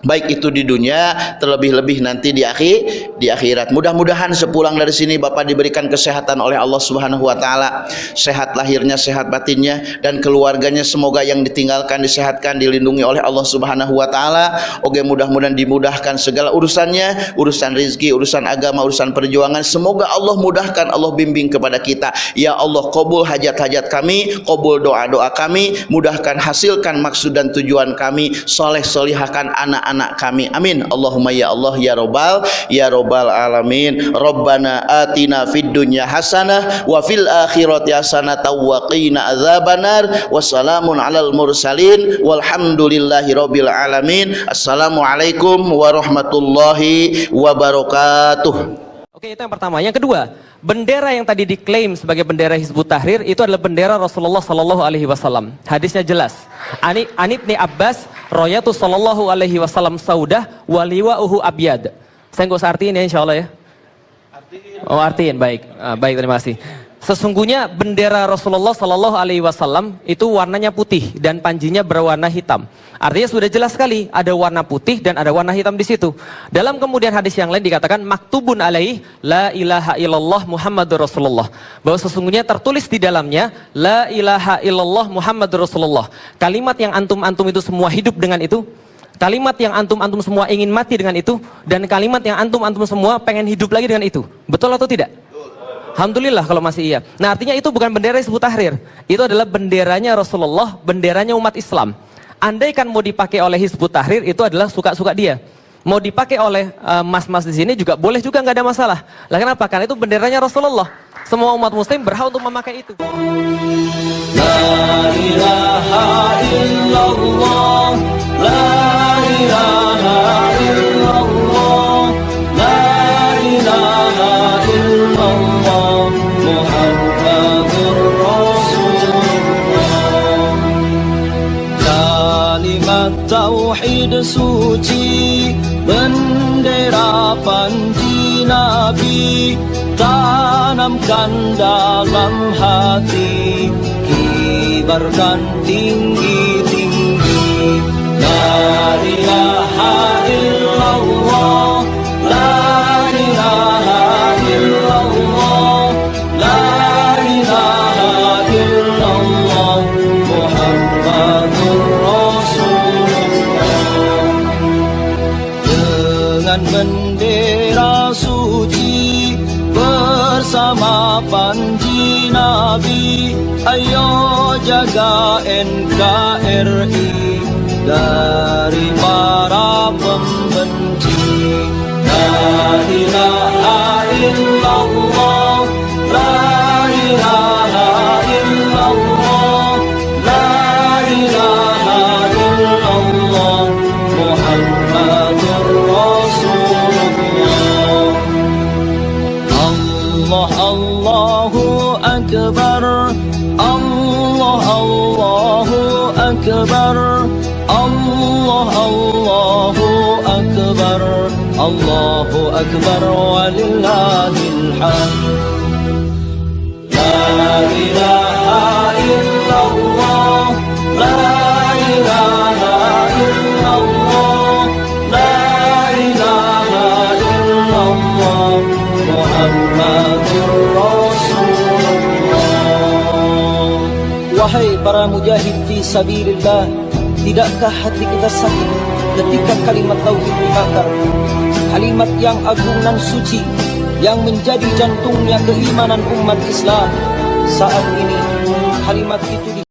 baik itu di dunia terlebih-lebih nanti di akhir di akhirat. Mudah-mudahan sepulang dari sini Bapak diberikan kesehatan oleh Allah Subhanahu wa taala. Sehat lahirnya sehat batinnya dan keluarganya semoga yang ditinggalkan disehatkan dilindungi oleh Allah Subhanahu wa taala. Oke mudah-mudahan dimudahkan segala urusannya urusan rizki urusan agama urusan perjuangan. Semoga Allah mudahkan Allah bimbing kepada kita. Ya Allah kabul hajat-hajat kami kabul doa-doa kami mudahkan hasilkan maksud dan tujuan kami. Soleh solihahkan anak anak kami. Amin. Allahumma ya Allah ya robbal ya robbal alamin. Rabbana atina fid dunya hasanah wa fil akhirati hasanah wa qina adzabannar wassalamun alal mursalin. Walhamdulillahi rabbil alamin. Assalamualaikum warahmatullahi wabarakatuh Oke, itu yang pertama. Yang kedua, bendera yang tadi diklaim sebagai bendera Hizbut Tahrir itu adalah bendera Rasulullah Sallallahu Alaihi Wasallam. Hadisnya jelas. Ani Anibni Abbas, Royatu Sallallahu Alaihi Wasallam Saudah, Waliwa Uhu Abiyad. Saya nggak usah artiin ya, insya Allah ya. Oh artiin, baik, ah, baik terima kasih. Sesungguhnya bendera Rasulullah Sallallahu Alaihi Wasallam itu warnanya putih dan panjinya berwarna hitam. Artinya sudah jelas sekali ada warna putih dan ada warna hitam di situ. Dalam kemudian hadis yang lain dikatakan maktubun alaih la ilaha illallah Muhammadur Rasulullah. Bahwa sesungguhnya tertulis di dalamnya la ilaha illallah Muhammadur Rasulullah. Kalimat yang antum-antum itu semua hidup dengan itu Kalimat yang antum-antum semua ingin mati dengan itu dan kalimat yang antum-antum semua pengen hidup lagi dengan itu. Betul atau tidak? Alhamdulillah kalau masih iya. Nah artinya itu bukan bendera Hizbut Tahrir. Itu adalah benderanya Rasulullah, benderanya umat Islam. Andai kan mau dipakai oleh Hizbut Tahrir itu adalah suka-suka dia. Mau dipakai oleh eh, mas-mas uh, di sini juga boleh juga nggak ada masalah. Lah kenapa? Karena itu benderanya Rasulullah. Semua umat muslim berhak untuk memakai itu. La ilaha illallah, la ilaha illallah, suci, bendera panji Nabi, tanamkan dalam hati kibarkan tinggi-tinggi la La ilaha illallah La ilaha illallah Muhammadur Rasulullah Wahai para mujahid fi sabilillah Tidakkah hati kita sakit ketika kalimat tauhid dibakar Kalimat yang agung dan suci Yang menjadi jantungnya keimanan umat Islam. Saat ini kalimat itu